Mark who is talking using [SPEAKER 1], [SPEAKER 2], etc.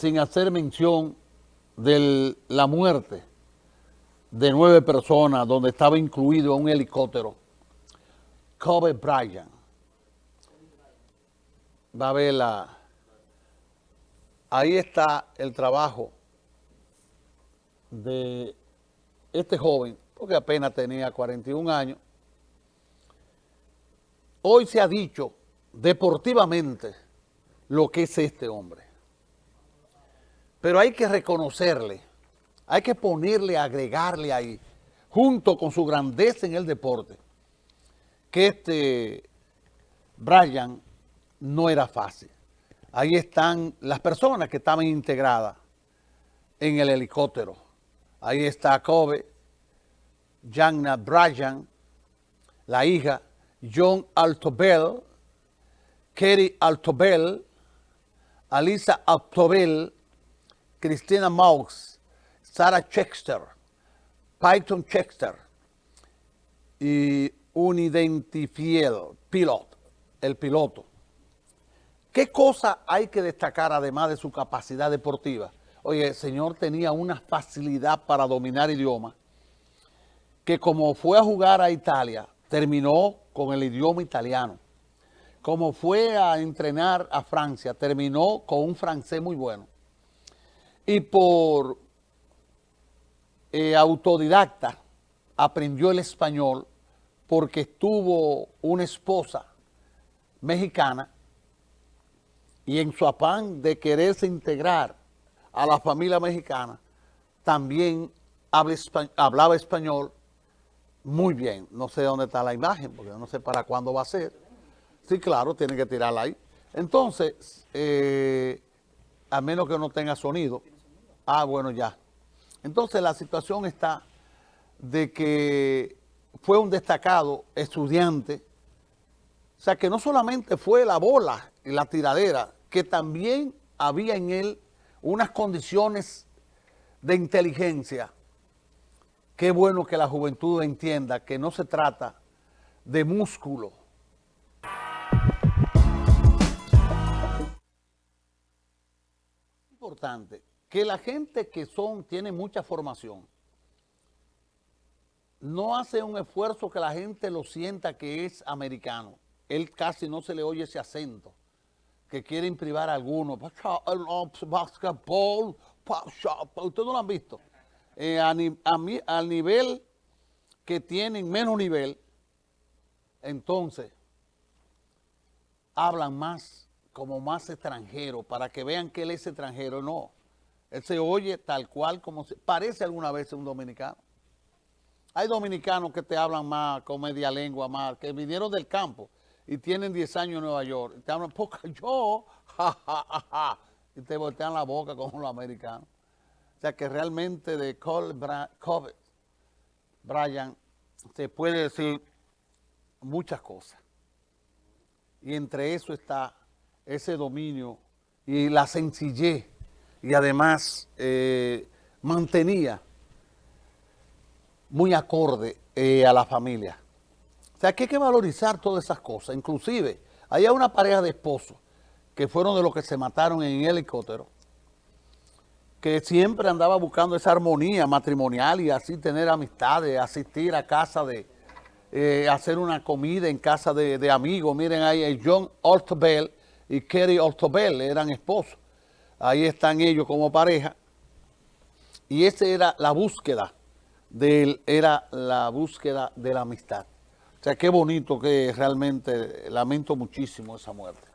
[SPEAKER 1] sin hacer mención de la muerte de nueve personas donde estaba incluido un helicóptero. Kobe Bryant. Va a ver la... Ahí está el trabajo de este joven, porque apenas tenía 41 años. Hoy se ha dicho deportivamente lo que es este hombre. Pero hay que reconocerle, hay que ponerle, agregarle ahí, junto con su grandeza en el deporte, que este Brian no era fácil. Ahí están las personas que estaban integradas en el helicóptero. Ahí está Kobe, Jana Bryan, la hija, John Altobel, Kerry Altobel, Alisa Altobel, Cristina Maux, Sarah Chexter, Python Chexter y un identifiel, pilot, el piloto. ¿Qué cosa hay que destacar además de su capacidad deportiva? Oye, el señor tenía una facilidad para dominar idiomas que como fue a jugar a Italia, terminó con el idioma italiano. Como fue a entrenar a Francia, terminó con un francés muy bueno. Y por eh, autodidacta aprendió el español porque tuvo una esposa mexicana y en su afán de quererse integrar a la familia mexicana, también hablaba español muy bien. No sé dónde está la imagen, porque no sé para cuándo va a ser. Sí, claro, tiene que tirarla ahí. Entonces, eh, a menos que no tenga sonido. Ah, bueno, ya. Entonces, la situación está de que fue un destacado estudiante. O sea, que no solamente fue la bola y la tiradera, que también había en él unas condiciones de inteligencia. Qué bueno que la juventud entienda que no se trata de músculo. Importante que la gente que son, tiene mucha formación, no hace un esfuerzo que la gente lo sienta que es americano. Él casi no se le oye ese acento que quieren privar a algunos. Basketball, ustedes no lo han visto. Eh, al nivel que tienen menos nivel, entonces hablan más, como más extranjero, para que vean que él es extranjero. No, él se oye tal cual como se, parece alguna vez un dominicano. Hay dominicanos que te hablan más con media lengua, más, que vinieron del campo y tienen 10 años en Nueva York, y te hablan poca yo, ja, y te voltean la boca como los americanos. O sea que realmente de Cole Bryant se puede decir muchas cosas. Y entre eso está ese dominio y la sencillez y además eh, mantenía muy acorde eh, a la familia. O sea, que hay que valorizar todas esas cosas. Inclusive, hay una pareja de esposos que fueron de los que se mataron en el helicóptero, que siempre andaba buscando esa armonía matrimonial y así tener amistades, asistir a casa de, eh, hacer una comida en casa de, amigos. Miren ahí, John Altobel y Kerry Altobel eran esposos. Ahí están ellos como pareja. Y esa era la búsqueda, de, era la búsqueda de la amistad. O sea, qué bonito que realmente lamento muchísimo esa muerte.